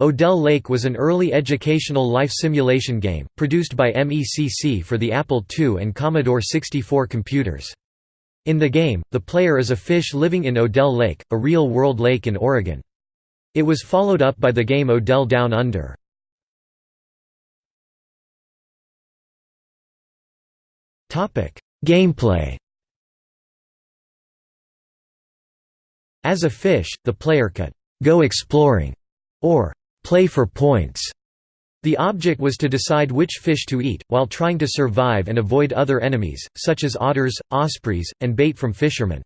Odell Lake was an early educational life simulation game, produced by MECC for the Apple II and Commodore 64 computers. In the game, the player is a fish living in Odell Lake, a real-world lake in Oregon. It was followed up by the game Odell Down Under. Gameplay As a fish, the player could «go exploring» or «play for points». The object was to decide which fish to eat, while trying to survive and avoid other enemies, such as otters, ospreys, and bait from fishermen.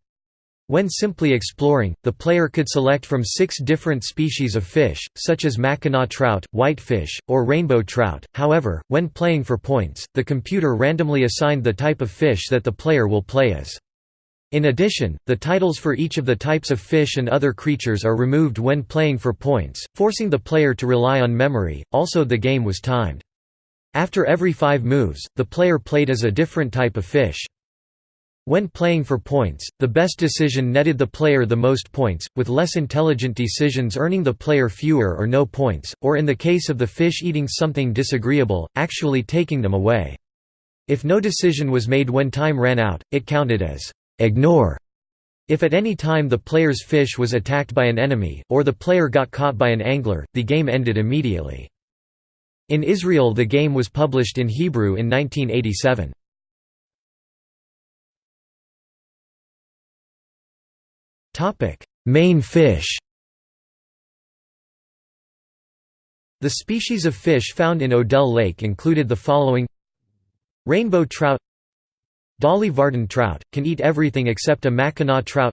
When simply exploring, the player could select from six different species of fish, such as Mackinaw trout, whitefish, or rainbow trout. However, when playing for points, the computer randomly assigned the type of fish that the player will play as. In addition, the titles for each of the types of fish and other creatures are removed when playing for points, forcing the player to rely on memory. Also, the game was timed. After every five moves, the player played as a different type of fish. When playing for points, the best decision netted the player the most points, with less intelligent decisions earning the player fewer or no points, or in the case of the fish eating something disagreeable, actually taking them away. If no decision was made when time ran out, it counted as ignore. If at any time the player's fish was attacked by an enemy, or the player got caught by an angler, the game ended immediately. In Israel the game was published in Hebrew in 1987. Main fish The species of fish found in Odell Lake included the following Rainbow trout Dolly Varden trout, can eat everything except a Mackinaw trout.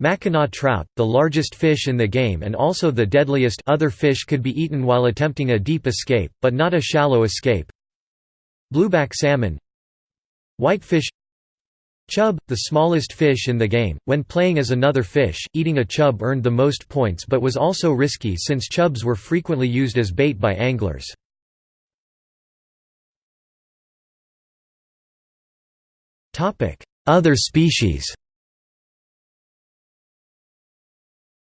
Mackinaw trout, the largest fish in the game and also the deadliest other fish could be eaten while attempting a deep escape, but not a shallow escape. Blueback salmon. Whitefish. Chub, the smallest fish in the game, when playing as another fish, eating a chub earned the most points but was also risky since chubs were frequently used as bait by anglers. Other species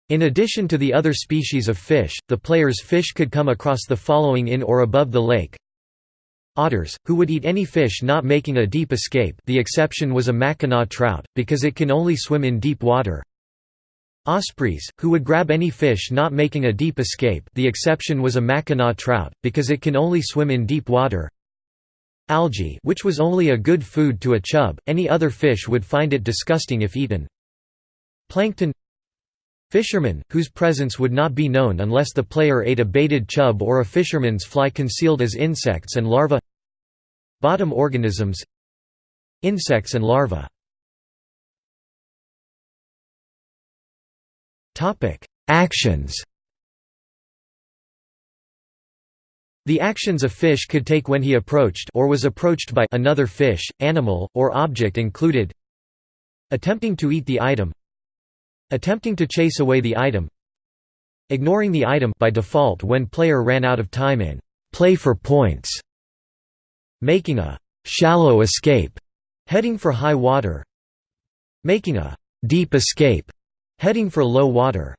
In addition to the other species of fish, the player's fish could come across the following in or above the lake Otters, who would eat any fish not making a deep escape the exception was a Mackinaw trout, because it can only swim in deep water. Ospreys, who would grab any fish not making a deep escape the exception was a Mackinaw trout, because it can only swim in deep water. Algae which was only a good food to a chub, any other fish would find it disgusting if eaten. Plankton Fishermen, whose presence would not be known unless the player ate a baited chub or a fisherman's fly concealed as insects and larvae. Bottom organisms Insects and larvae. Actions The actions a fish could take when he approached or was approached by another fish, animal, or object included Attempting to eat the item Attempting to chase away the item Ignoring the item by default when player ran out of time in play for points Making a shallow escape heading for high water Making a deep escape heading for low water